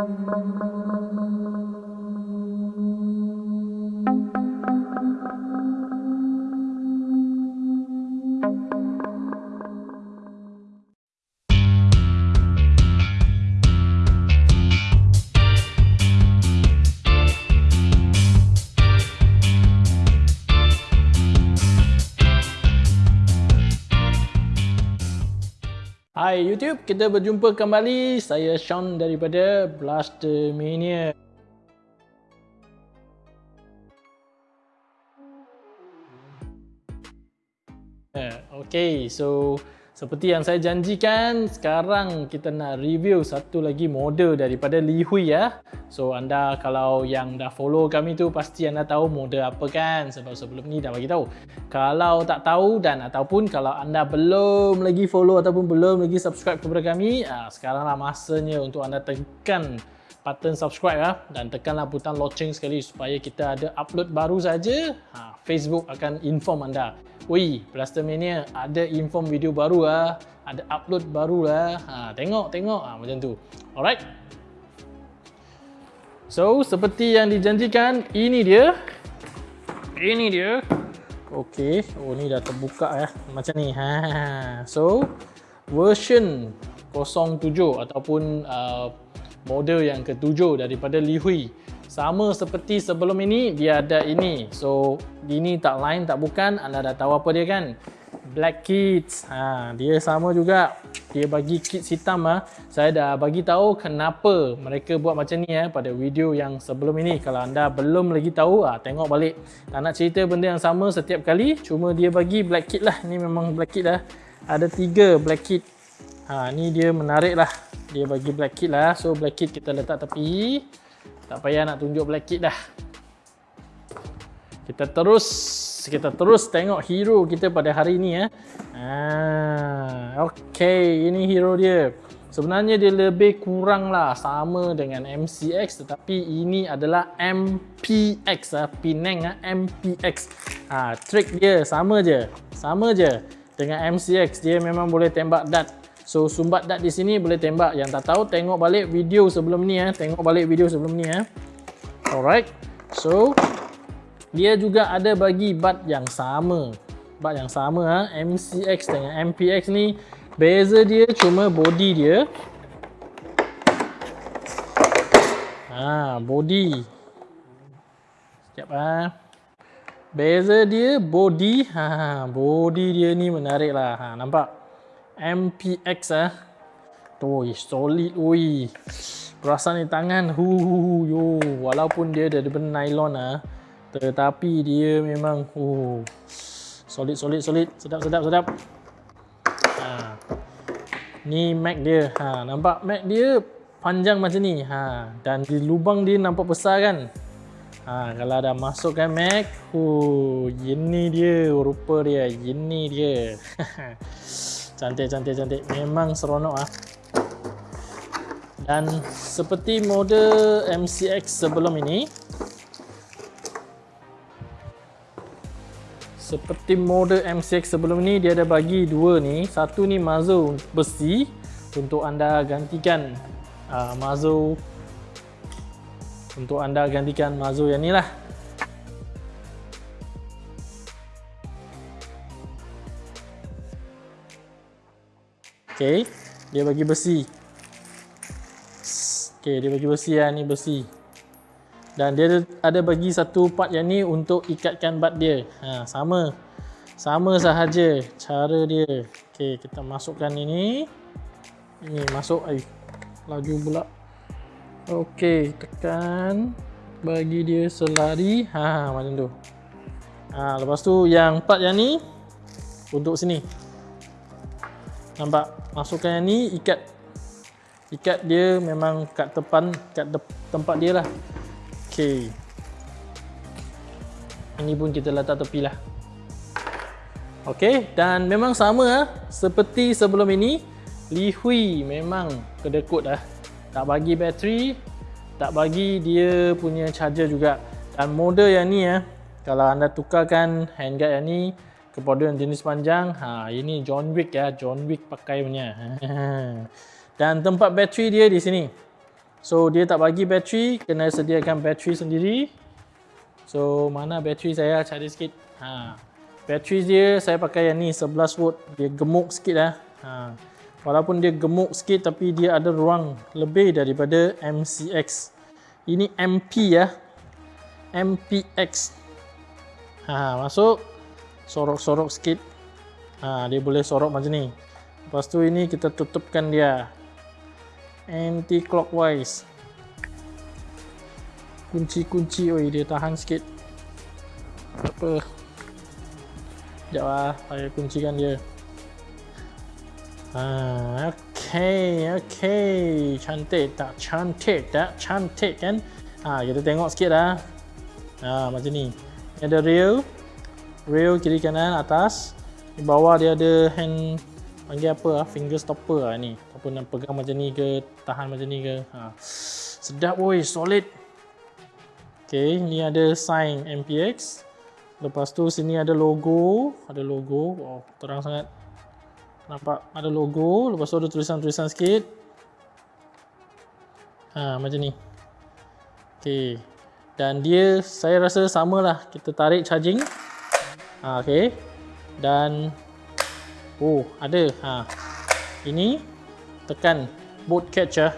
mong mong mong mong mong Hai YouTube, kita berjumpa kembali. Saya Sean daripada Blaster Mania. Okay, so seperti yang saya janjikan, sekarang kita nak review satu lagi model daripada Li Hui ya. So anda kalau yang dah follow kami tu pasti anda tahu model apa kan sebab sebelum ni dah bagi tahu. Kalau tak tahu dan ataupun kalau anda belum lagi follow ataupun belum lagi subscribe kepada kami, ah, sekaranglah masanya untuk anda tekan button subscribe ya dan tekanlah butang loceng sekali supaya kita ada upload baru saja. Ha, Facebook akan inform anda. Woi, Blaster Mania ada inform video baru lah. Ada upload baru lah. Ha, tengok, tengok. Ha, macam tu. Alright. So, seperti yang dijanjikan, ini dia. Ini dia. Okey. Oh, ni dah terbuka ya. Macam ni. Ha. So, version 07 ataupun uh, model yang ketujuh daripada Li Hui. Sama seperti sebelum ini, dia ada ini. So, ini tak lain, tak bukan. Anda dah tahu apa dia kan? Black Kids. Ha, dia sama juga. Dia bagi kits hitam. Ha. Saya dah bagi tahu kenapa mereka buat macam ni ha, pada video yang sebelum ini. Kalau anda belum lagi tahu, ha, tengok balik. Tak nak cerita benda yang sama setiap kali. Cuma dia bagi Black Kit lah. Ini memang Black Kit lah. Ada tiga Black Kit. Ha, ni dia menarik lah dia bagi black kit lah so black kit kita letak tepi tak payah nak tunjuk black kit dah kita terus kita terus tengok hero kita pada hari ni ya. Ah, okey, ini hero dia. Sebenarnya dia lebih kurang lah sama dengan MCX tetapi ini adalah MPX ah, Penang ah, MPX. Ah, trick dia sama je. Sama je dengan MCX. Dia memang boleh tembak dart So sumbat dat di sini boleh tembak. Yang tak tahu tengok balik video sebelum ni eh. Tengok balik video sebelum ni eh. Alright. So dia juga ada bagi bat yang sama. Bat yang sama ah. Ha? MCX dengan MPX ni beza dia cuma body dia. Ha, body. Sekejap ah. Beza dia body. Ha, body dia ni menarik lah. Ha, nampak? MPX ah. Tu solid oi. Perasan ni tangan hu yo walaupun dia dari benda nylon ah tetapi dia memang hu solid solid solid sedap sedap sedap. Ha. Ni mag dia. Ha nampak mag dia panjang macam ni. Ha dan di lubang dia nampak besar kan? Ha kalau dah masukkan mag, hu ini dia rupa dia, ini dia. Cantik, cantik, cantik. Memang seronok ah. Dan seperti model MCX sebelum ini, seperti model MCX sebelum ini dia ada bagi dua ni. Satu ni muzzle besi untuk anda gantikan uh, muzzle untuk anda gantikan muzzle yang ni lah. Okey, dia bagi besi. Okey, dia bagi besi ya, ni besi. Dan dia ada bagi satu part yang ni untuk ikatkan bat dia. Ha, sama. Sama sahaja cara dia. Okey, kita masukkan ini. Ini masuk ai. Laju pula. Okey, tekan bagi dia selari. Ha, macam tu. Ha, lepas tu yang part yang ni untuk sini. Nampak? masukkan yang ni ikat. Ikat dia memang kat depan kat de tempat dia lah. Okey. Ini pun kita letak tepi lah. Okey dan memang sama lah. Seperti sebelum ini Li Hui memang kedekut dah tak bagi bateri tak bagi dia punya charger juga. Dan model yang ni ya kalau anda tukarkan handguard yang ni kepada yang jenis panjang ha ini John Wick ya John Wick pakai punya dan tempat bateri dia di sini So dia tak bagi bateri, kena sediakan bateri sendiri. So mana bateri saya cari sikit. Ha. Bateri dia saya pakai yang ni 11 volt. Dia gemuk sikit lah. Ha. Walaupun dia gemuk sikit tapi dia ada ruang lebih daripada MCX. Ini MP ya. MPX. Ha, masuk. Sorok-sorok sikit. Ha, dia boleh sorok macam ni. Lepas tu ini kita tutupkan dia. Anti clockwise kunci-kunci oi dia tahan sikit. Apa. Sekejap lah saya kuncikan dia. Ha, ok ok cantik tak? Cantik tak? Cantik kan? Ha, kita tengok sikit lah ha, macam ni. Ada rail rail kiri kanan atas. Di bawah dia ada hand panggil apa lah, finger stopper lah ni. Ataupun nak pegang macam ni ke tahan macam ni ke. Ha. sedap woi solid. Ok ni ada sign MPX lepas tu sini ada logo. Ada logo. Wow terang sangat. Nampak ada logo. Lepas tu ada tulisan-tulisan sikit. Ha, macam ni. Ok dan dia saya rasa samalah. Kita tarik charging ha, ok dan Oh, ada. Ha. Ini tekan boot catcher.